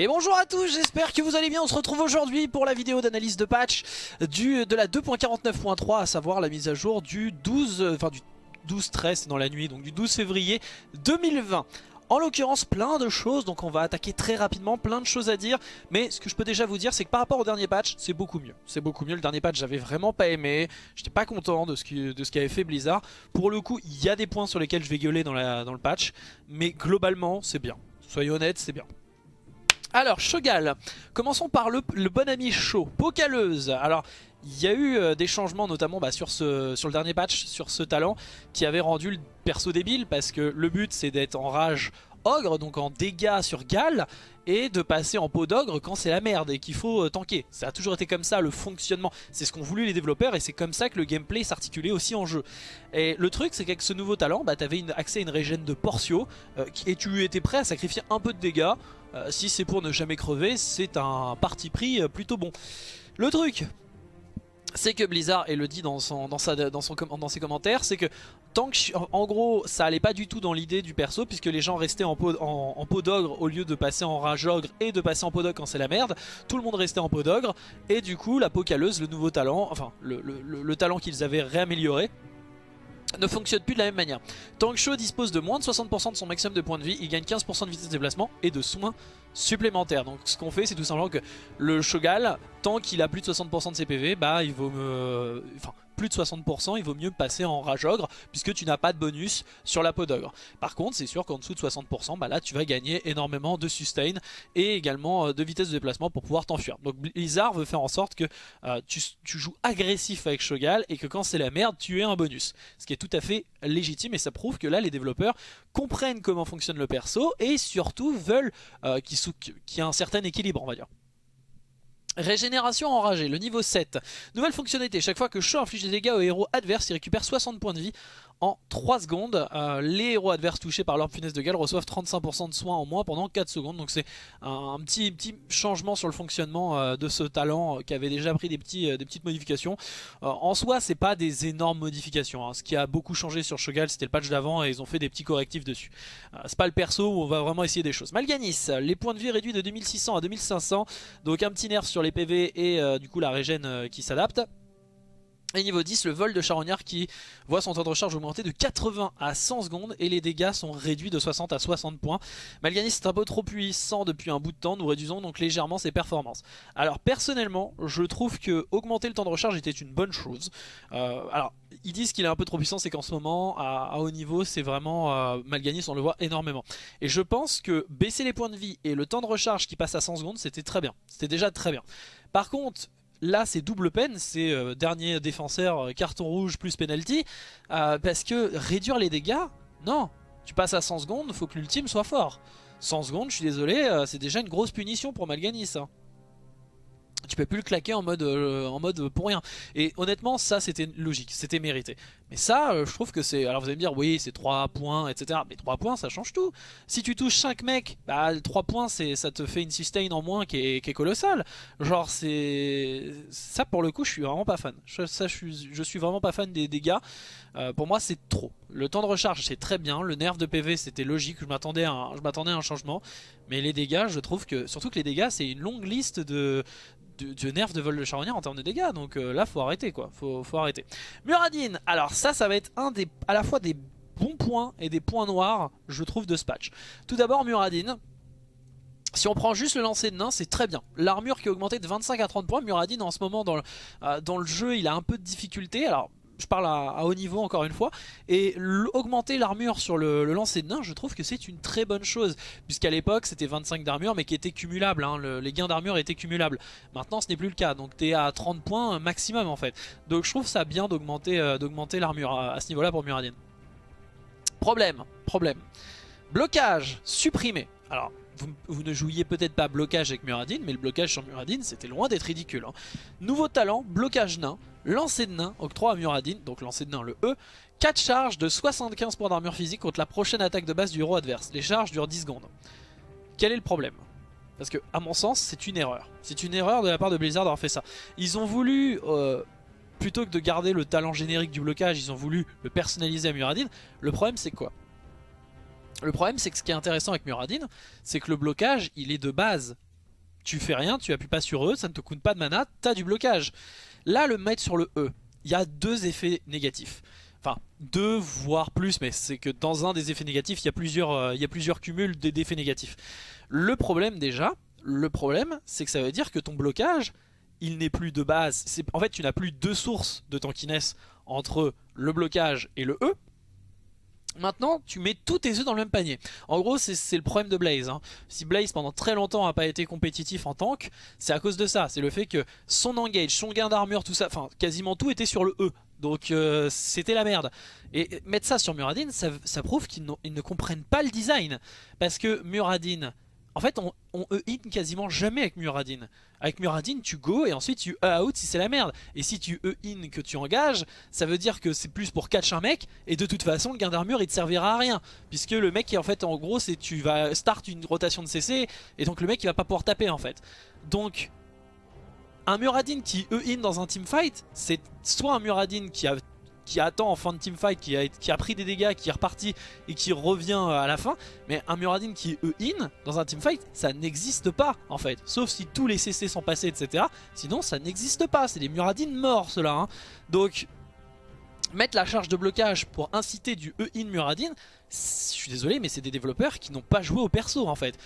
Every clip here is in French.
Et bonjour à tous, j'espère que vous allez bien, on se retrouve aujourd'hui pour la vidéo d'analyse de patch de la 2.49.3, à savoir la mise à jour du 12, euh, enfin du 12-13 dans la nuit, donc du 12 février 2020. En l'occurrence plein de choses, donc on va attaquer très rapidement, plein de choses à dire. Mais ce que je peux déjà vous dire c'est que par rapport au dernier patch, c'est beaucoup mieux. C'est beaucoup mieux, le dernier patch j'avais vraiment pas aimé. J'étais pas content de ce qu'avait fait Blizzard. Pour le coup, il y a des points sur lesquels je vais gueuler dans, le patch. Mais globalement, c'est bien. Soyez honnêtes, c'est bien alors, Shogal, commençons par le, bon ami chaud, Pocaleuse. Alors, il y a eu euh, des changements notamment bah, sur, le dernier patch, sur ce talent, qui avait rendu le perso débile, parce que le but c'est d'être en rage ogre, donc en dégâts sur Gal, et de passer en peau d'ogre quand c'est la merde et qu'il faut euh, tanker. Ça a toujours été comme ça le fonctionnement, c'est ce qu'ont voulu les développeurs et c'est comme ça que le gameplay s'articulait aussi en jeu. Et le truc c'est qu'avec ce nouveau talent, bah, tu avais accès à une régène de Portio euh, et tu étais prêt à sacrifier un peu de dégâts. Euh, si c'est pour ne jamais crever, c'est un parti pris plutôt bon. Le truc, c'est que Blizzard, et le dit dans, son, dans, ses commentaires, c'est que tant que, en gros, ça allait pas du tout dans l'idée du perso, puisque les gens restaient en peau, d'ogre au lieu de passer en rage ogre et de passer en peau d'ogre quand c'est la merde, tout le monde restait en peau d'ogre, et du coup, la peau caleuse, le nouveau talent, enfin, le talent qu'ils avaient réamélioré, ne fonctionne plus de la même manière. Tank Show dispose de moins de 60% de son maximum de points de vie, il gagne 15% de vitesse de déplacement et de soins supplémentaires. Donc ce qu'on fait c'est tout simplement que le Shogal, tant qu'il a plus de 60% de ses PV, bah il vaut me... Enfin, plus de 60%, il vaut mieux passer en rage ogre puisque tu n'as pas de bonus sur la peau d'ogre. Par contre, c'est sûr qu'en dessous de 60%, bah là tu vas gagner énormément de sustain et également euh, de vitesse de déplacement pour pouvoir t'enfuir. Donc Blizzard veut faire en sorte que euh, tu, joues agressif avec Shogal et que quand c'est la merde, tu aies un bonus. Ce qui est tout à fait légitime et ça prouve que là les développeurs comprennent comment fonctionne le perso et surtout veulent euh, qu'il y ait un certain équilibre on va dire. Régénération enragée, le niveau 7. Nouvelle fonctionnalité, chaque fois que Shaw inflige des dégâts aux héros adverses, il récupère 60 points de vie en 3 secondes. Euh, les héros adverses touchés par l'orbe funeste de Gale reçoivent 35% de soins en moins pendant 4 secondes. Donc c'est un, petit, changement sur le fonctionnement euh, de ce talent euh, qui avait déjà pris des petites modifications. en soi, c'est pas des énormes modifications. Hein. Ce qui a beaucoup changé sur Shogal, c'était le patch d'avant et ils ont fait des petits correctifs dessus. c'est pas le perso où on va vraiment essayer des choses. Malganis, les points de vie réduits de 2600 à 2500. Donc un petit nerf sur les PV et du coup la régène qui s'adapte. Et niveau 10, le vol de charognard qui voit son temps de recharge augmenter de 80 à 100 secondes et les dégâts sont réduits de 60 à 60 points. Malganis est un peu trop puissant depuis un bout de temps, nous réduisons donc légèrement ses performances. Alors personnellement, je trouve que augmenter le temps de recharge était une bonne chose. Euh, alors, ils disent qu'il est un peu trop puissant, c'est qu'en ce moment, à, haut niveau, c'est vraiment euh, Malganis, on le voit énormément. Et je pense que baisser les points de vie et le temps de recharge qui passe à 100 secondes, c'était très bien. C'était déjà très bien. Par contre, là c'est double peine, c'est euh, dernier défenseur, euh, carton rouge plus penalty, euh, parce que réduire les dégâts, non, tu passes à 100 secondes, faut que l'ultime soit fort. 100 secondes, je suis désolé, c'est déjà une grosse punition pour Malganis. Hein tu peux plus le claquer en mode, euh, en mode pour rien. Et honnêtement, ça c'était logique, c'était mérité. Mais ça, euh, je trouve que c'est... Alors vous allez me dire, oui, c'est 3 points, etc. Mais 3 points, ça change tout. Si tu touches 5 mecs, bah 3 points, ça te fait une sustain en moins qui est, qui est colossale. Genre, c'est... Ça, pour le coup, je suis vraiment pas fan. Je, ça, je suis, je suis vraiment pas fan des dégâts. Euh, pour moi, c'est trop. Le temps de recharge, c'est très bien. Le nerf de PV, c'était logique. Je m'attendais à, à, un changement. Mais les dégâts, je trouve que... Surtout que les dégâts, c'est une longue liste de de, nerf de vol de charognard en termes de dégâts. Donc euh, là, faut arrêter quoi. Faut, faut arrêter. Muradin, alors ça, ça va être un des, à la fois des bons points et des points noirs, je trouve, de ce patch. Tout d'abord, Muradin. Si on prend juste le lancer de nain, c'est très bien. L'armure qui a augmenté de 25 à 30 points. Muradin, en ce moment, dans le, euh, dans le jeu, il a un peu de difficulté. Alors, je parle à, haut niveau encore une fois, et augmenter l'armure sur le, lancer de nain, je trouve que c'est une très bonne chose, puisqu'à l'époque c'était 25 d'armure mais qui était cumulable, hein. les gains d'armure étaient cumulables. Maintenant ce n'est plus le cas, donc tu es à 30 points maximum en fait. Donc je trouve ça bien d'augmenter euh, l'armure à, ce niveau-là pour Muradin. Problème, problème. Blocage, supprimé. Alors, vous, ne jouiez peut-être pas blocage avec Muradin, mais le blocage sur Muradin, c'était loin d'être ridicule. Hein. Nouveau talent, blocage nain, lancer de nain, octroi à Muradin, donc lancer de nain le E, 4 charges de 75 points d'armure physique contre la prochaine attaque de base du héros adverse. Les charges durent 10 secondes. Quel est le problème? Parce que, à mon sens, c'est une erreur. C'est une erreur de la part de Blizzard d'avoir fait ça. Ils ont voulu... Euh, plutôt que de garder le talent générique du blocage, ils ont voulu le personnaliser à Muradin. Le problème c'est quoi? Le problème c'est que ce qui est intéressant avec Muradin, c'est que le blocage il est de base tu fais rien, tu appuies pas sur E, ça ne te coûte pas de mana, t'as du blocage. Là, le mettre sur le E, il y a deux effets négatifs. Enfin, deux voire plus, mais c'est que dans un des effets négatifs, il y a plusieurs, euh, y a plusieurs cumuls d'effets négatifs. Le problème déjà, le problème, c'est que ça veut dire que ton blocage, il n'est plus de base. En fait, tu n'as plus deux sources de tankiness entre le blocage et le E. Maintenant, tu mets tous tes œufs dans le même panier. En gros, c'est le problème de Blaze. Hein. Si Blaze, pendant très longtemps, n'a pas été compétitif en tank, c'est à cause de ça. C'est le fait que son engage, son gain d'armure, tout ça, enfin, quasiment tout était sur le E. Donc, euh, c'était la merde. Et mettre ça sur Muradin, ça, ça prouve qu'ils ne comprennent pas le design. Parce que Muradin, en fait, on, E-in quasiment jamais avec Muradin. Avec Muradin, tu go et ensuite tu E-out si c'est la merde. Et si tu E-in que tu engages, ça veut dire que c'est plus pour catch un mec. Et de toute façon, le gain d'armure, il te servira à rien. Puisque le mec, en fait, en gros, c'est tu vas start une rotation de CC. Et donc le mec, il va pas pouvoir taper, en fait. Donc, un Muradin qui E-in dans un teamfight, c'est soit un Muradin qui a qui attend en fin de teamfight, qui a, pris des dégâts, qui est reparti et qui revient à la fin. Mais un Muradin qui E-in dans un teamfight, ça n'existe pas en fait. Sauf si tous les CC sont passés, etc. Sinon, ça n'existe pas. C'est des Muradin morts ceux-là. Hein. Donc, mettre la charge de blocage pour inciter du E-in Muradin, je suis désolé, mais c'est des développeurs qui n'ont pas joué au perso en fait.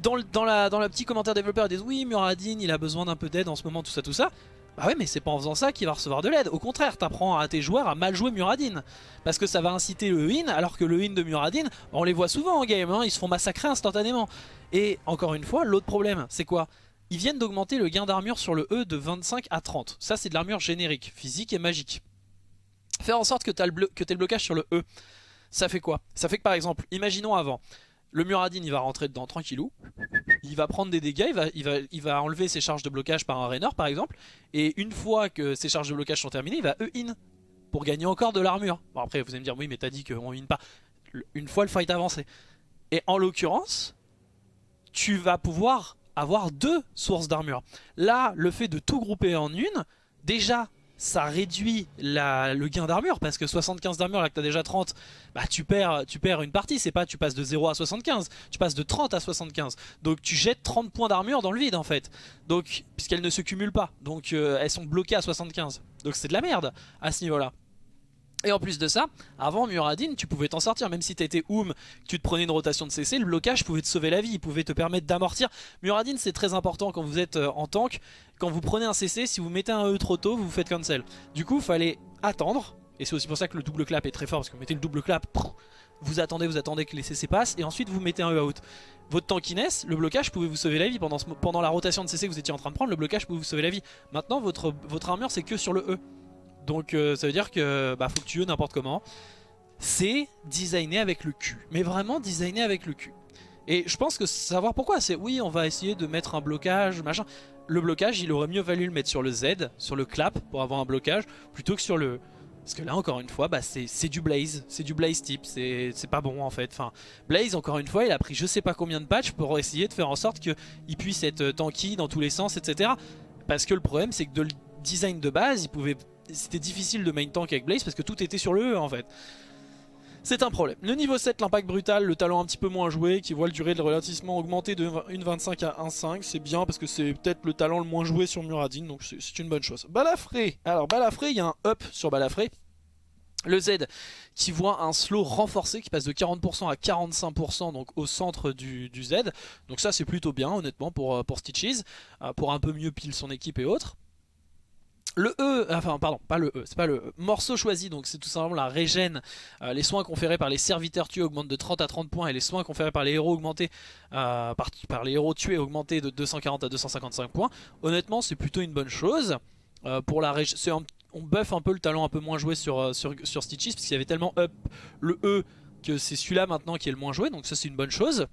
Dans, la, dans le petit commentaire développeur, ils disent oui, Muradin, il a besoin d'un peu d'aide en ce moment, tout ça, tout ça. Bah ouais mais c'est pas en faisant ça qu'il va recevoir de l'aide. Au contraire, t'apprends à tes joueurs à mal jouer Muradin. Parce que ça va inciter le win, alors que le win de Muradin, on les voit souvent en game, hein, ils se font massacrer instantanément. Et encore une fois, l'autre problème, c'est quoi? Ils viennent d'augmenter le gain d'armure sur le E de 25 à 30. Ça c'est de l'armure générique, physique et magique. Faire en sorte que tu le blocage sur le E, ça fait quoi? Ça fait que par exemple, imaginons avant, le Muradin il va rentrer dedans tranquillou il va prendre des dégâts, il va, enlever ses charges de blocage par un Rainer par exemple, et une fois que ses charges de blocage sont terminées, il va E-in pour gagner encore de l'armure. Bon après vous allez me dire oui mais t'as dit qu'on in pas, une fois le fight avancé. Et en l'occurrence, tu vas pouvoir avoir deux sources d'armure. Là, le fait de tout grouper en une, déjà ça réduit le gain d'armure parce que 75 d'armure là que t'as déjà 30 bah tu perds, tu perds une partie. C'est pas tu passes de 0 à 75 tu passes de 30 à 75 donc tu jettes 30 points d'armure dans le vide en fait. Donc puisqu'elles ne se cumulent pas. Donc euh, elles sont bloquées à 75 donc c'est de la merde à ce niveau là et en plus de ça, avant Muradin, tu pouvais t'en sortir, même si t'étais Oum, tu te prenais une rotation de CC, le blocage pouvait te sauver la vie, il pouvait te permettre d'amortir. Muradin c'est très important quand vous êtes euh, en tank, quand vous prenez un CC, si vous mettez un E trop tôt, vous vous faites cancel. Du coup, il fallait attendre, et c'est aussi pour ça que le double clap est très fort, parce que vous mettez le double clap, vous attendez, vous attendez que les CC passent, et ensuite vous mettez un E out. Votre tankiness, le blocage pouvait vous sauver la vie, pendant, pendant la rotation de CC que vous étiez en train de prendre, le blocage pouvait vous sauver la vie. Maintenant, votre, votre armure c'est que sur le E. Donc euh, ça veut dire que bah, faut que tu veux n'importe comment. C'est designé avec le cul. Mais vraiment designé avec le cul. Et je pense que savoir pourquoi, c'est oui on va essayer de mettre un blocage, machin. Le blocage il aurait mieux valu le mettre sur le Z, sur le clap pour avoir un blocage, plutôt que sur le... Parce que là encore une fois bah, c'est du Blaze, c'est du Blaze type, c'est pas bon en fait. Enfin, Blaze encore une fois il a pris je sais pas combien de patchs pour essayer de faire en sorte qu'il puisse être tanky dans tous les sens etc. Parce que le problème c'est que de le design de base il pouvait c'était difficile de main tank avec Blaze parce que tout était sur le E en fait. C'est un problème. Le niveau 7, l'impact brutal, le talent un petit peu moins joué, qui voit le durée de ralentissement augmenter de 1.25 à 1.5. C'est bien parce que c'est peut-être le talent le moins joué sur Muradin, donc c'est une bonne chose. Balafré. Alors Balafré, il y a un up sur Balafré. Le Z qui voit un slow renforcé qui passe de 40% à 45% donc au centre du, Z. Donc ça c'est plutôt bien honnêtement pour, euh, pour Stitches, euh, pour un peu mieux pile son équipe et autres. Le E, enfin pardon, pas le E, c'est pas le e. morceau choisi, donc c'est tout simplement la régène. Euh, les soins conférés par les serviteurs tués augmentent de 30 à 30 points et les soins conférés par les héros augmentés, euh, par, les héros tués augmentés de 240 à 255 points. Honnêtement, c'est plutôt une bonne chose. Euh, pour la on buff un peu le talent un peu moins joué sur, sur, sur Stitches parce qu'il y avait tellement up le E que c'est celui-là maintenant qui est le moins joué, donc ça c'est une bonne chose.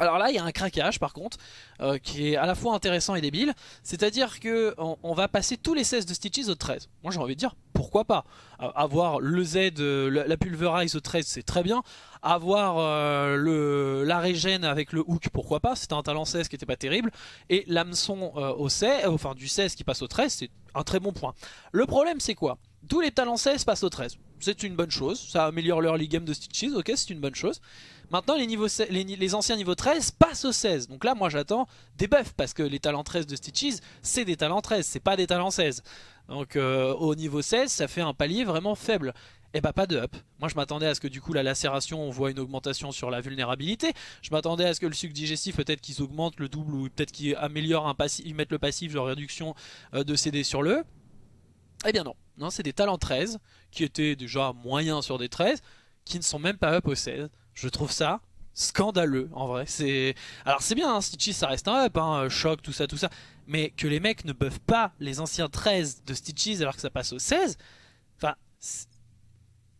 Alors là, il y a un craquage par contre, euh, qui est à la fois intéressant et débile. C'est-à-dire que on, va passer tous les 16 de Stitches au 13. Moi j'ai envie de dire, pourquoi pas? Euh, Avoir le Z, euh, la, Pulverize au 13, c'est très bien. Avoir le, la régène avec le hook, pourquoi pas? C'était un talent 16 qui était pas terrible. Et l'hameçon au 16, enfin du 16 qui passe au 13, c'est un très bon point. Le problème c'est quoi? Tous les talents 16 passent au 13. c'est une bonne chose. Ça améliore l'early game de Stitches, ok, c'est une bonne chose. Maintenant, les, anciens niveaux 13 passent au 16. Donc là, moi, j'attends des buffs, parce que les talents 13 de Stitches, c'est des talents 13, c'est pas des talents 16. Donc euh, au niveau 16, ça fait un palier vraiment faible. Et eh bah pas de up. Moi je m'attendais à ce que du coup la lacération on voit une augmentation sur la vulnérabilité. Je m'attendais à ce que le sucre digestif peut-être qu'ils augmentent le double ou peut-être qu'ils améliorent un passif, ils mettent le passif de réduction euh, de CD sur le. Eh bien non, non c'est des talents 13 qui étaient déjà moyens sur des 13 qui ne sont même pas up au 16. Je trouve ça scandaleux en vrai. C'est Alors c'est bien, hein, Stitches ça reste un up, hein, choc, tout ça, tout ça. Mais que les mecs ne buffent pas les anciens 13 de Stitches alors que ça passe au 16, enfin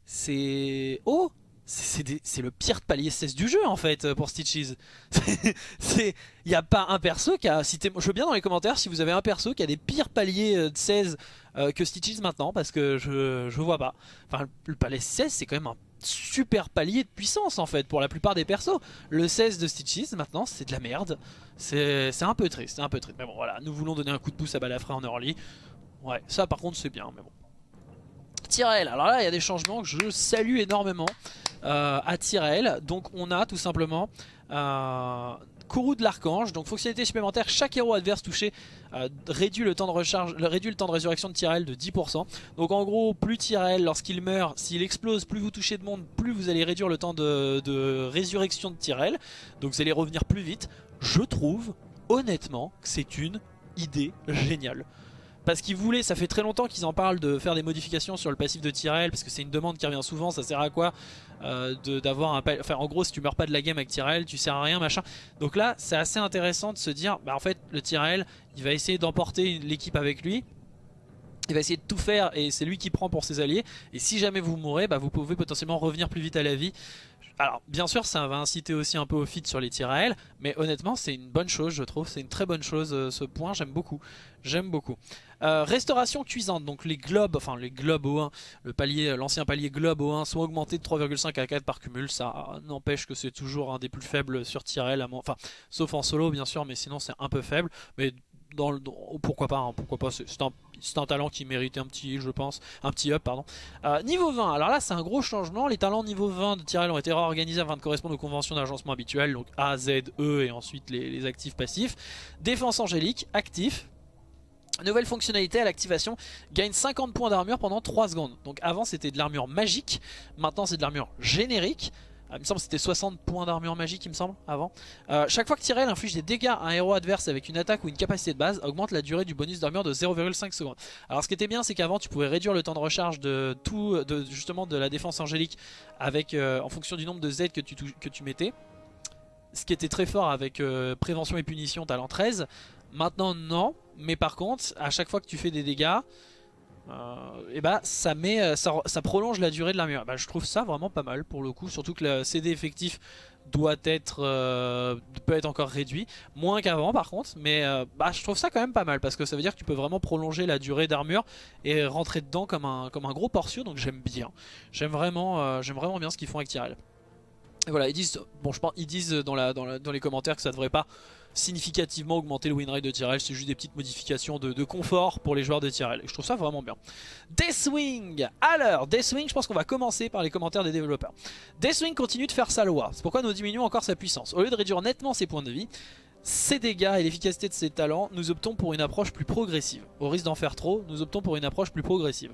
c'est... Oh c'est le pire palier 16 du jeu en fait pour Stitches. Il n'y a pas un perso qui a... Cité, je veux bien dans les commentaires si vous avez un perso qui a des pires paliers de 16 euh, que Stitches maintenant parce que je, je vois pas. Enfin le palier 16 c'est quand même un super palier de puissance en fait pour la plupart des persos. Le 16 de Stitches maintenant c'est de la merde. C'est un peu triste, c'est un peu triste. Mais bon voilà, nous voulons donner un coup de pouce à Balafra en early. Ouais, ça par contre c'est bien, mais bon. Tyrell. Alors là, il y a des changements que je salue énormément euh, à Tyrell. Donc on a tout simplement euh, Kourou de l'Archange. Donc fonctionnalité supplémentaire, chaque héros adverse touché euh, réduit, le temps de recharge, le temps de résurrection de Tyrell de 10%. Donc en gros, plus Tyrell, lorsqu'il meurt, s'il explose, plus vous touchez de monde, plus vous allez réduire le temps de, de résurrection de Tyrell. Donc vous allez revenir plus vite. Je trouve, honnêtement, que c'est une idée géniale. Parce qu'ils voulaient, ça fait très longtemps qu'ils en parlent de faire des modifications sur le passif de Tyrell Parce que c'est une demande qui revient souvent, ça sert à quoi euh, d'avoir un... Enfin en gros si tu meurs pas de la game avec Tyrell, tu sers à rien machin. Donc là c'est assez intéressant de se dire, bah en fait le Tyrell il va essayer d'emporter l'équipe avec lui. Il va essayer de tout faire et c'est lui qui prend pour ses alliés. Et si jamais vous mourrez bah, vous pouvez potentiellement revenir plus vite à la vie. Alors bien sûr ça va inciter aussi un peu au feed sur les tirs à elle Mais honnêtement c'est une bonne chose je trouve. C'est une très bonne chose euh, ce point. J'aime beaucoup. J'aime beaucoup euh, Restauration cuisante. Donc les globes Enfin les globes au 1 le palier L'ancien palier globe au 1 sont augmentés de 3,5 à 4 par cumul. Ça n'empêche que c'est toujours un des plus faibles sur Tyrell Enfin sauf en solo bien sûr Mais sinon c'est un peu faible. Mais le, pourquoi pas, hein, pourquoi pas, c'est un, talent qui méritait un petit, je pense, un petit up, pardon. Euh, niveau 20, alors là c'est un gros changement, les talents niveau 20 de Tyrell ont été réorganisés afin de correspondre aux conventions d'agencement habituelles, donc A, Z, E et ensuite les actifs passifs. Défense angélique, actif, Nouvelle fonctionnalité à l'activation, gagne 50 points d'armure pendant 3 secondes. Donc avant c'était de l'armure magique, maintenant c'est de l'armure générique. Ah, il me semble que c'était 60 points d'armure magique, il me semble, avant. Euh, chaque fois que Tyrell inflige des dégâts à un héros adverse avec une attaque ou une capacité de base, augmente la durée du bonus d'armure de 0,5 secondes. Alors ce qui était bien, c'est qu'avant, tu pouvais réduire le temps de recharge de tout, de, justement de la défense angélique avec, euh, en fonction du nombre de Z que tu, mettais. Ce qui était très fort avec euh, prévention et punition talent 13. Maintenant, non. Mais par contre, à chaque fois que tu fais des dégâts, euh, bah ça met euh, ça, prolonge la durée de l'armure. Bah, je trouve ça vraiment pas mal pour le coup, surtout que le CD effectif doit être euh, peut être encore réduit, moins qu'avant par contre, mais bah, je trouve ça quand même pas mal parce que ça veut dire que tu peux vraiment prolonger la durée d'armure et rentrer dedans comme un comme un gros portio, donc j'aime bien. J'aime vraiment j'aime vraiment bien ce qu'ils font avec Tyrell. Et voilà, ils disent bon je pense ils disent dans la, dans, dans les commentaires que ça devrait pas significativement augmenter le win rate de Tyrell. C'est juste des petites modifications de, confort pour les joueurs de Tyrell. Je trouve ça vraiment bien. Deathwing Alors, Deathwing, je pense qu'on va commencer par les commentaires des développeurs. Deathwing continue de faire sa loi. C'est pourquoi nous diminuons encore sa puissance. Au lieu de réduire nettement ses points de vie, ses dégâts et l'efficacité de ses talents, nous optons pour une approche plus progressive. Au risque d'en faire trop, nous optons pour une approche plus progressive.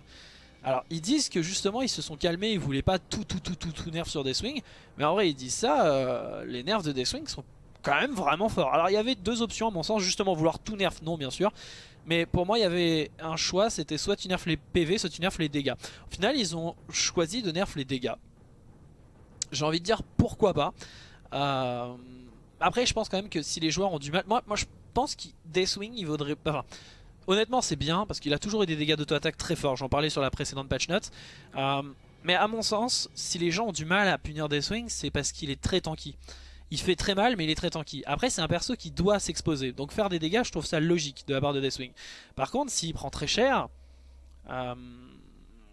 Alors ils disent que justement ils se sont calmés, ils voulaient pas tout tout tout tout tout nerf sur Deathwing Mais en vrai ils disent ça, euh, les nerfs de Deathwing sont quand même vraiment fort. Alors il y avait deux options à mon sens, justement vouloir tout nerf, non bien sûr. Mais pour moi il y avait un choix, c'était soit tu nerfs les PV, soit tu nerfs les dégâts. Au final ils ont choisi de nerf les dégâts. J'ai envie de dire pourquoi pas. Euh, après je pense quand même que si les joueurs ont du mal... Moi, moi je pense que Deathwing il vaudrait... Enfin, honnêtement c'est bien parce qu'il a toujours eu des dégâts d'auto-attaque très forts. J'en parlais sur la précédente patch note. Euh, mais à mon sens, si les gens ont du mal à punir Deathwing, c'est parce qu'il est très tanky. Il fait très mal mais il est très tanky. Après c'est un perso qui doit s'exposer. Donc faire des dégâts je trouve ça logique de la part de Deathwing. Par contre s'il prend très cher... Euh,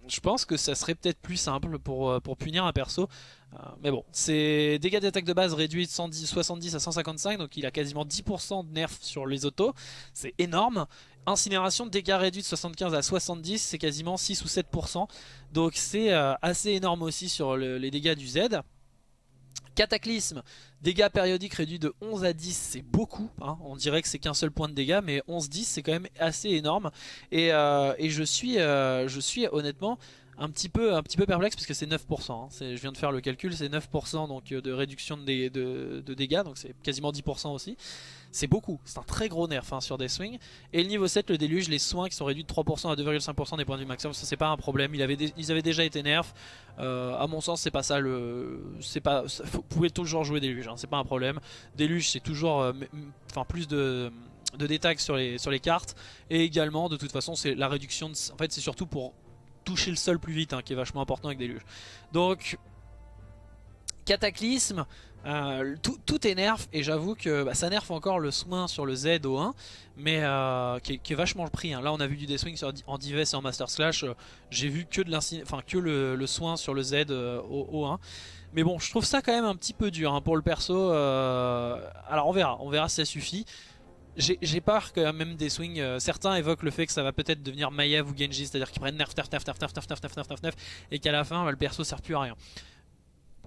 je pense que ça serait peut-être plus simple pour, euh, punir un perso. Euh, mais bon, c'est dégâts d'attaque de base réduits de 110, 70 à 155, donc il a quasiment 10% de nerf sur les autos. C'est énorme. Incinération, dégâts réduits de 75 à 70, c'est quasiment 6 ou 7%. Donc c'est assez énorme aussi sur les dégâts du Z. Cataclysme, dégâts périodiques réduits de 11 à 10, c'est beaucoup. Hein. On dirait que c'est qu'un seul point de dégâts, mais 11-10 c'est quand même assez énorme. Et, euh, je, suis, euh, je suis honnêtement un petit peu, un petit peu perplexe parce que c'est 9%. Hein. Je viens de faire le calcul, c'est 9% donc, de réduction de, dégâts, donc c'est quasiment 10% aussi. C'est beaucoup, c'est un très gros nerf hein, sur des swings. Et le niveau 7, le déluge, les soins qui sont réduits de 3% à 2,5% des points de maximum, ça c'est pas un problème. Ils avaient déjà été nerfs. Euh, à mon sens, c'est pas ça. C'est pas. vous pouvez toujours jouer déluge, hein, c'est pas un problème. Déluge, c'est toujours. Euh, enfin, plus de détails sur les, cartes et également de toute façon c'est la réduction en fait c'est surtout pour toucher le sol plus vite hein, qui est vachement important avec déluge donc Cataclysme, euh, tout, tout, est nerf et j'avoue que bah, ça nerf encore le soin sur le Z au 1 mais euh, qui, est, vachement le prix. Hein. Là on a vu du D-Swing en Dives et en Master Slash, euh, j'ai vu que, de que le, soin sur le Z au, 1 mais bon je trouve ça quand même un petit peu dur hein, pour le perso, alors on verra, on verra si ça suffit. J'ai peur que même des swings, certains évoquent le fait que ça va peut-être devenir Maiev ou Genji, c'est-à-dire qu'ils prennent nerf, nerf, nerf, nerf, nerf, nerf, nerf, nerf, nerf, nerf, et qu'à la fin bah, le perso sert plus à rien.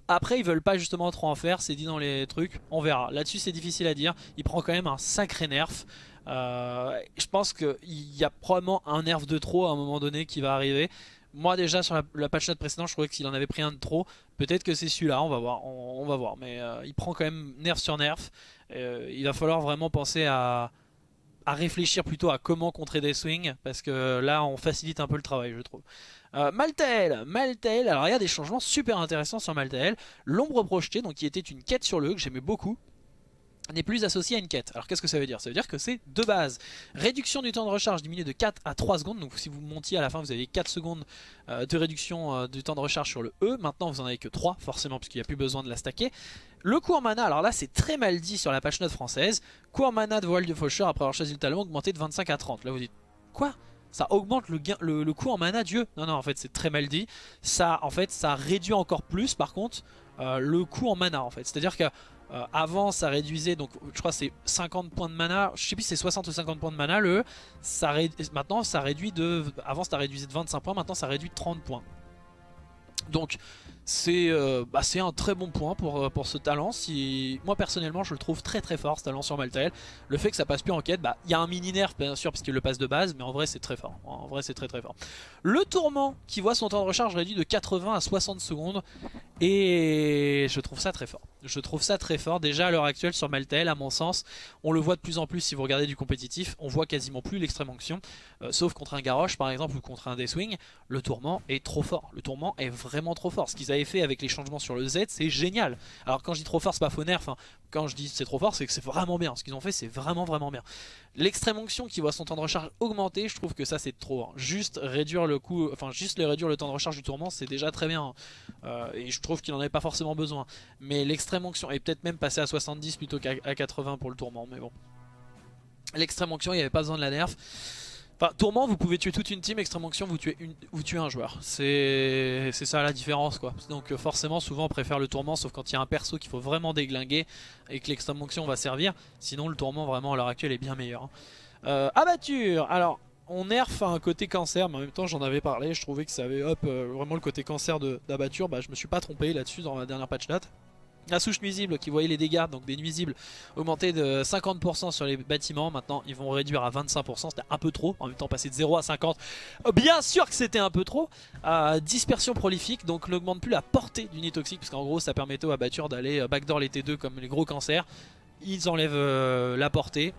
Après ils veulent pas justement trop en faire, c'est dit dans les trucs, on verra. Là-dessus c'est difficile à dire, il prend quand même un sacré nerf. Euh, je pense qu'il y a probablement un nerf de trop à un moment donné qui va arriver. Moi déjà sur la, patch note précédente je trouvais qu'il en avait pris un de trop. Peut-être que c'est celui-là, on va voir. On, va voir. Mais euh, il prend quand même nerf sur nerf. Euh, il va falloir vraiment penser à, réfléchir plutôt à comment contrer des swings. Parce que là on facilite un peu le travail je trouve. Euh, Maltael, Maltael, alors il y a des changements super intéressants sur Maltael. L'ombre projetée, donc qui était une quête sur le que j'aimais beaucoup n'est plus associée à une quête. Alors qu'est-ce que ça veut dire? Ça veut dire que c'est de base. Réduction du temps de recharge diminué de 4 à 3 secondes. Donc si vous montiez à la fin vous avez 4 secondes euh, de réduction euh, du temps de recharge sur le E. Maintenant vous en avez que 3 forcément puisqu'il n'y a plus besoin de la stacker. Le coût en mana, alors là c'est très mal dit sur la page note française. Coût en mana de voile de faucheur après avoir choisi le talon augmenté de 25 à 30. Là vous dites quoi? Ça augmente le, gain, le, coût en mana Dieu? Non, non, en fait, c'est très mal dit. Ça, en fait, ça réduit encore plus, par contre, euh, le coût en mana, en fait. C'est-à-dire que euh, avant ça réduisait donc je crois c'est 50 points de mana je sais plus c'est 60 ou 50 points de mana le maintenant ça réduit de avant ça réduisait de 25 points maintenant ça réduit de 30 points donc euh, bah, c'est un très bon point pour, euh, pour ce talent. Si, moi personnellement je le trouve très très fort ce talent sur Maltael. Le fait que ça passe plus en quête, bah, il y a un mini nerf bien sûr puisqu'il le passe de base, mais en vrai c'est très fort. En vrai c'est très très fort. Le tourment qui voit son temps de recharge réduit de 80 à 60 secondes et je trouve ça très fort. Je trouve ça très fort. Déjà à l'heure actuelle sur Maltael, à mon sens, on le voit de plus en plus si vous regardez du compétitif, on voit quasiment plus l'extrême onction, euh, sauf contre un Garrosh par exemple ou contre un Deathwing, le tourment est trop fort. Le tourment est vraiment trop fort. Ce qu'ils avaient fait avec les changements sur le Z, c'est génial. Alors quand je dis trop fort, c'est pas faux nerf. Quand je dis c'est trop fort, c'est que c'est vraiment bien. Ce qu'ils ont fait, c'est vraiment vraiment bien. L'extrême onction qui voit son temps de recharge augmenter, je trouve que ça c'est trop. Hein. Juste réduire le coût, enfin juste réduire le temps de recharge du tourment, c'est déjà très bien. Hein. Euh, et je trouve qu'il en avait pas forcément besoin. Mais l'extrême onction, et peut-être même passer à 70 plutôt qu'à 80 pour le tourment, mais bon. L'extrême onction, il n'y avait pas besoin de la nerf. Enfin, Tourment, vous pouvez tuer toute une team, Extrême Onction, vous tuez, une, vous tuez un joueur. C'est ça la différence, quoi. Donc euh, forcément, souvent, on préfère le Tourment, sauf quand il y a un perso qu'il faut vraiment déglinguer et que l'Extrême Onction va servir. Sinon, le Tourment, vraiment, à l'heure actuelle, est bien meilleur. Hein. Euh, abatture Alors, on nerf un côté cancer, mais en même temps, j'en avais parlé. Je trouvais que ça avait, hop, euh, vraiment le côté cancer d'abatture. Bah, je me suis pas trompé là-dessus dans la dernière patch date. La souche nuisible qui voyait les dégâts, donc des nuisibles, augmenter de 50% sur les bâtiments. Maintenant, ils vont réduire à 25%. C'était un peu trop. En même temps, passer de 0 à 50. Bien sûr que c'était un peu trop. dispersion prolifique, donc n'augmente plus la portée du nid toxique, parce qu'en gros, ça permettait aux abattures d'aller euh, backdoor les T2 comme les gros cancers. Ils enlèvent euh, la portée.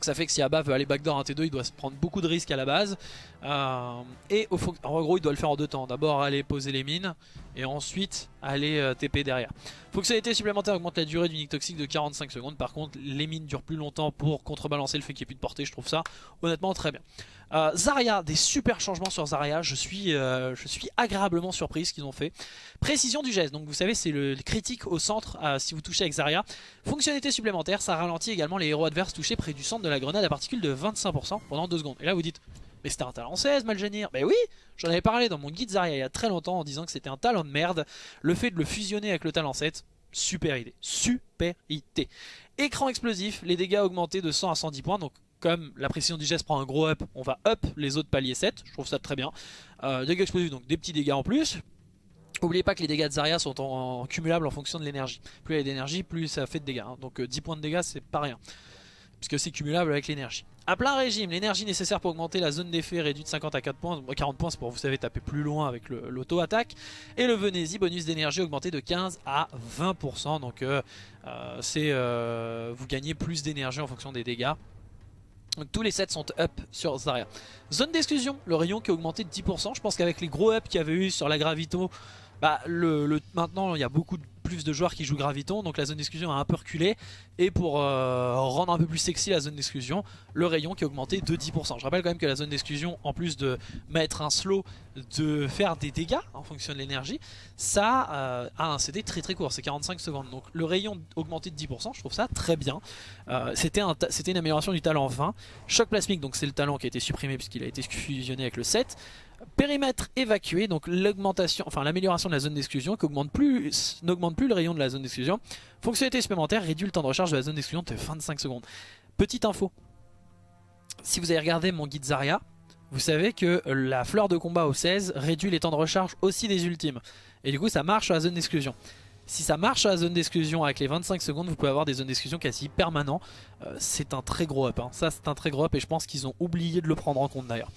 Ça fait que si Abba veut aller backdoor un T2, il doit se prendre beaucoup de risques à la base. Euh, et en gros, il doit le faire en deux temps. D'abord aller poser les mines et ensuite aller euh, TP derrière. Fonctionnalité supplémentaire augmente la durée du nick toxique de 45 secondes. Par contre, les mines durent plus longtemps pour contrebalancer le fait qu'il n'y ait plus de portée. Je trouve ça honnêtement très bien. Euh, Zarya, des super changements sur Zarya. Je suis, euh, je suis agréablement surpris ce qu'ils ont fait. Précision du geste. Donc vous savez, c'est le, critique au centre si vous touchez avec Zarya. Fonctionnalité supplémentaire, ça ralentit également les héros adverses touchés près du centre de la grenade à particules de 25% pendant 2 secondes. Et là vous dites, mais c'était un talent 16 Malgenir Mais oui J'en avais parlé dans mon guide Zarya il y a très longtemps en disant que c'était un talent de merde. Le fait de le fusionner avec le talent 7, super idée. Super idée. Écran explosif, les dégâts augmentés de 100 à 110 points. Donc comme la précision du geste prend un gros up, on va up les autres paliers 7, je trouve ça très bien. Euh, dégâts explosifs, donc des petits dégâts en plus. N'oubliez pas que les dégâts de Zarya sont en, cumulables en fonction de l'énergie. Plus il y a d'énergie, plus ça fait de dégâts. Hein. Donc 10 points de dégâts, c'est pas rien. Puisque c'est cumulable avec l'énergie. A plein régime, l'énergie nécessaire pour augmenter la zone d'effet réduite de 50 à 4 points, 40 points c'est pour vous savez taper plus loin avec l'auto-attaque. Et le Venezi, bonus d'énergie augmenté de 15 à 20%, donc euh, euh, c'est euh, vous gagnez plus d'énergie en fonction des dégâts. Donc tous les sets sont up sur Zarya. Zone d'exclusion, le rayon qui a augmenté de 10%, je pense qu'avec les gros ups qu'il y avait eu sur la Gravito, bah, maintenant il y a beaucoup de plus de joueurs qui jouent Graviton, donc la zone d'exclusion a un peu reculé. Et pour euh, rendre un peu plus sexy la zone d'exclusion, le rayon qui a augmenté de 10%. Je rappelle quand même que la zone d'exclusion, en plus de mettre un slow, de faire des dégâts en fonction de l'énergie, ça euh, a un CD très très court, c'est 45 secondes. Donc le rayon augmenté de 10%, je trouve ça très bien. Euh, C'était une amélioration du talent 20. Choc plasmique, donc c'est le talent qui a été supprimé puisqu'il a été fusionné avec le 7 périmètre évacué, donc l'augmentation, enfin l'amélioration de la zone d'exclusion qui n'augmente plus, plus le rayon de la zone d'exclusion. Fonctionnalité supplémentaire réduit le temps de recharge de la zone d'exclusion de 25 secondes. Petite info, si vous avez regardé mon guide Zarya, vous savez que la fleur de combat au 16 réduit les temps de recharge aussi des ultimes. Et du coup ça marche sur la zone d'exclusion. Si ça marche sur la zone d'exclusion avec les 25 secondes, vous pouvez avoir des zones d'exclusion quasi permanents. Euh, c'est un très gros up, hein. ça c'est un très gros up et je pense qu'ils ont oublié de le prendre en compte d'ailleurs.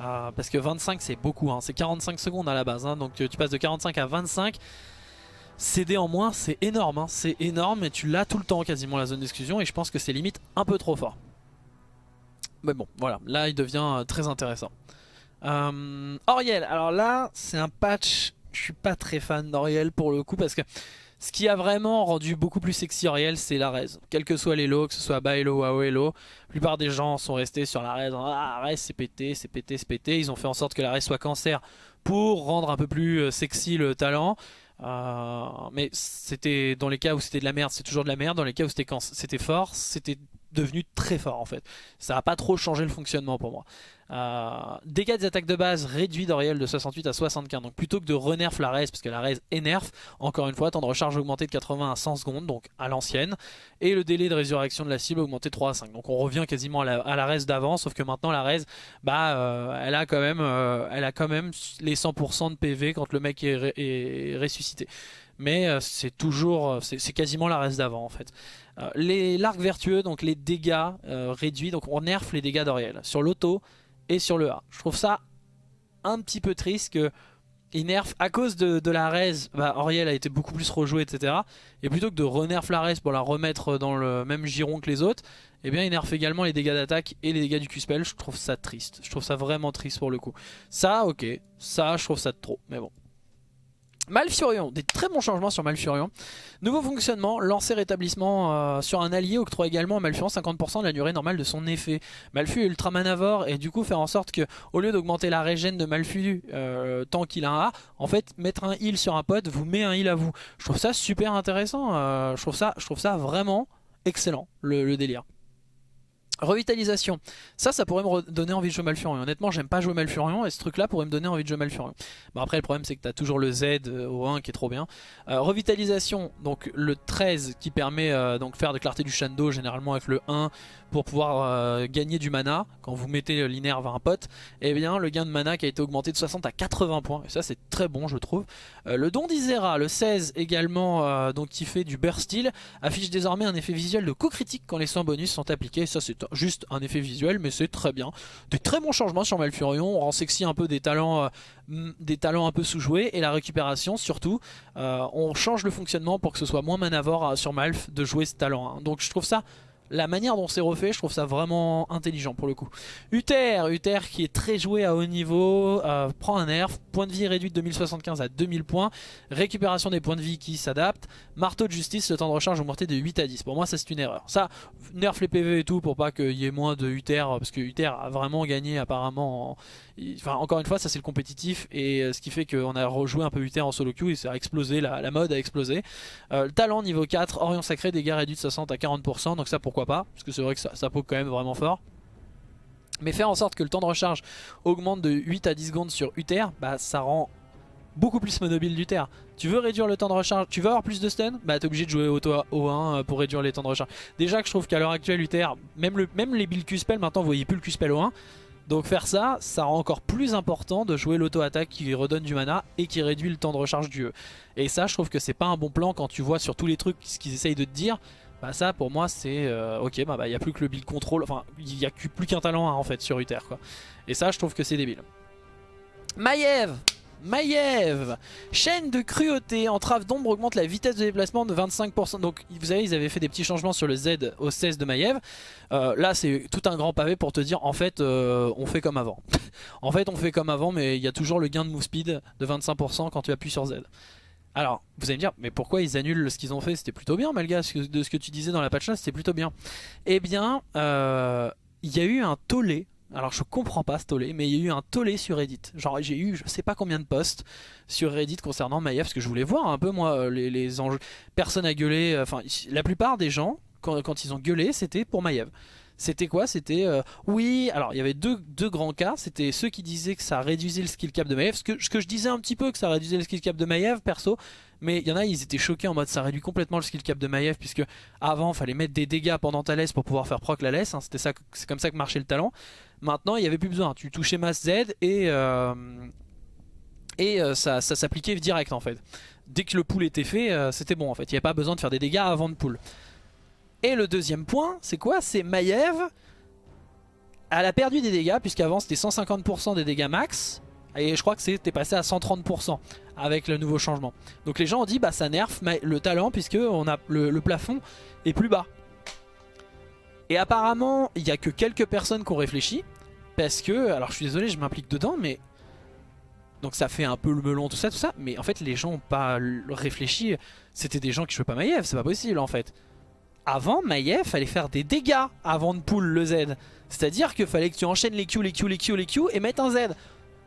Euh, parce que 25 c'est beaucoup, hein. c'est 45 secondes à la base, hein. donc tu passes de 45 à 25. CD en moins c'est énorme, hein. c'est énorme et tu l'as tout le temps quasiment la zone d'exclusion et je pense que c'est limite un peu trop fort. Mais bon voilà, là il devient euh, très intéressant. Euh, Oriel, alors là c'est un patch, je suis pas très fan d'Oriel pour le coup parce que ce qui a vraiment rendu beaucoup plus sexy Oriel, c'est la res. Quel que soit les lots, que ce soit bas elo AO elo, la plupart des gens sont restés sur la res. Ah, res c'est pété, c'est pété, c'est pété. Ils ont fait en sorte que la res soit cancer pour rendre un peu plus euh, sexy le talent. Euh, mais c'était dans les cas où c'était de la merde, c'est toujours de la merde. Dans les cas où c'était fort, c'était devenu très fort en fait. Ça n'a pas trop changé le fonctionnement pour moi. Euh, dégâts des attaques de base réduits d'Oriel de 68 à 75. Donc plutôt que de renerf la raise, parce que la raise énerve, encore une fois, temps de recharge augmenté de 80 à 100 secondes, donc à l'ancienne. Et le délai de résurrection de la cible augmenté de 3 à 5. Donc on revient quasiment à la, à raise d'avant, sauf que maintenant la raise, bah, euh, elle, a quand même, euh, elle a quand les 100% de PV quand le mec est, est ressuscité. Mais c'est toujours, c'est quasiment la raise d'avant en fait. Les l'arc vertueux, donc les dégâts réduits, donc on nerf les dégâts d'Oriel. Sur l'auto, et sur le A. Je trouve ça un petit peu triste que il nerf à cause de, la raise, bah, Oriel a été beaucoup plus rejoué etc. Et plutôt que de renerf la raise pour la remettre dans le même giron que les autres, eh bien il nerf également les dégâts d'attaque et les dégâts du Q-Spell. Je trouve ça triste, je trouve ça vraiment triste pour le coup. Ça ok, ça je trouve ça trop, mais bon. Malfurion, des très bons changements sur Malfurion. Nouveau fonctionnement, lancer rétablissement euh, sur un allié octroie également à Malfurion 50% de la durée normale de son effet. Malfu est ultra manavore et du coup faire en sorte que au lieu d'augmenter la régène de Malfu euh, tant qu'il a un A, en fait mettre un heal sur un pote vous met un heal à vous. Je trouve ça super intéressant, euh, je, trouve ça, je trouve ça vraiment excellent le délire. Revitalisation, ça, ça pourrait me donner envie de jouer Malfurion. Honnêtement, j'aime pas jouer Malfurion et ce truc-là pourrait me donner envie de jouer Malfurion. Bon, après, le problème, c'est que tu as toujours le Z euh, au 1 qui est trop bien. Euh, revitalisation, donc le 13 qui permet euh, donc faire de clarté du Shando, généralement avec le 1 pour pouvoir gagner du mana quand vous mettez l'inerve à un pote. Et eh bien, le gain de mana qui a été augmenté de 60 à 80 points. Et ça, c'est très bon, je trouve. le don d'Isera, le 16 également, donc qui fait du burst steel, affiche désormais un effet visuel de coup critique quand les soins bonus sont appliqués. Ça, c'est juste un effet visuel mais c'est très bien. Des très bons changements sur Malfurion, on rend sexy un peu des talents, euh, un peu sous-joués et la récupération surtout. Euh, on change le fonctionnement pour que ce soit moins manavore euh, sur Malf de jouer ce talent. Hein. Donc je trouve ça la manière dont c'est refait, je trouve ça vraiment intelligent pour le coup. Uther, Uther qui est très joué à haut niveau, euh, prend un nerf, point de vie réduit de 2075 à 2000 points, récupération des points de vie qui s'adaptent, marteau de justice, le temps de recharge augmenté de 8 à 10. Pour moi ça c'est une erreur. Ça, nerf les PV et tout pour pas qu'il y ait moins de Uther, parce que Uther a vraiment gagné apparemment Enfin, encore une fois, ça c'est le compétitif et euh, ce qui fait qu'on a rejoué un peu Uther en solo queue et ça a explosé, la, mode a explosé. Euh, le talent niveau 4, Orion Sacré, dégâts réduits de 60 à 40%, donc ça pourquoi pas, parce que c'est vrai que ça, ça poke quand même vraiment fort. Mais faire en sorte que le temps de recharge augmente de 8 à 10 secondes sur Uther, bah ça rend beaucoup plus monobile du terre. Tu veux réduire le temps de recharge, tu veux avoir plus de stun Bah t'es obligé de jouer auto O1 euh, pour réduire les temps de recharge. Déjà que je trouve qu'à l'heure actuelle UTR, même, même les builds Q-Spell maintenant vous voyez plus le Q-Spell O1. Donc faire ça, ça rend encore plus important de jouer l'auto-attaque qui redonne du mana et qui réduit le temps de recharge du E. Et ça je trouve que c'est pas un bon plan quand tu vois sur tous les trucs ce qu'ils essayent de te dire. Bah ça pour moi c'est euh, ok bah il n'y a plus que le build control, enfin il n'y a plus qu'un talent 1 en fait sur UTR quoi. Et ça je trouve que c'est débile. Maiev Maiev Chaîne de cruauté, entrave d'ombre augmente la vitesse de déplacement de 25%. Donc vous savez, ils avaient fait des petits changements sur le Z au 16 de Maiev. Euh, là, c'est tout un grand pavé pour te dire, en fait, euh, on fait comme avant. en fait, on fait comme avant, mais il y a toujours le gain de move speed de 25% quand tu appuies sur Z. Alors, vous allez me dire, mais pourquoi ils annulent ce qu'ils ont fait? C'était plutôt bien, malgré de ce que tu disais dans la patch là, c'était plutôt bien. Eh bien, euh, il y a eu un tollé alors je comprends pas ce tollé, mais il y a eu un tollé sur Reddit. Genre j'ai eu je sais pas combien de posts sur Reddit concernant Maiev, parce que je voulais voir un peu moi euh, les, enjeux. Personne a gueulé, euh, enfin la plupart des gens, quand, ils ont gueulé, c'était pour Maiev. C'était quoi? C'était euh, oui. Alors il y avait deux, deux grands cas. C'était ceux qui disaient que ça réduisait le skill cap de Maiev. Ce que, je disais un petit peu que ça réduisait le skill cap de Maiev perso. Mais il y en a, ils étaient choqués en mode ça réduit complètement le skill cap de Maiev puisque avant fallait mettre des dégâts pendant ta laisse pour pouvoir faire proc la laisse. Hein. C'était ça, c'est comme ça que marchait le talent. Maintenant, il n'y avait plus besoin. Tu touchais masse Z et, euh, et euh, ça, s'appliquait direct en fait. Dès que le pool était fait, euh, c'était bon en fait. Il n'y avait pas besoin de faire des dégâts avant de pool. Et le deuxième point, c'est quoi? C'est Maiev. Elle a perdu des dégâts, puisqu'avant c'était 150% des dégâts max. Et je crois que c'était passé à 130% avec le nouveau changement. Donc les gens ont dit bah ça nerf le talent puisque on a le plafond est plus bas. Et apparemment, il n'y a que quelques personnes qui ont réfléchi. Parce que, alors je suis désolé, je m'implique dedans, mais... Donc ça fait un peu le melon, tout ça, tout ça. Mais en fait, les gens n'ont pas réfléchi. C'était des gens qui jouaient pas Maiev, c'est pas possible en fait. Avant, Maiev fallait faire des dégâts avant de pull le Z. C'est-à-dire qu'il fallait que tu enchaînes les Q, les Q, les Q, les Q et mettre un Z.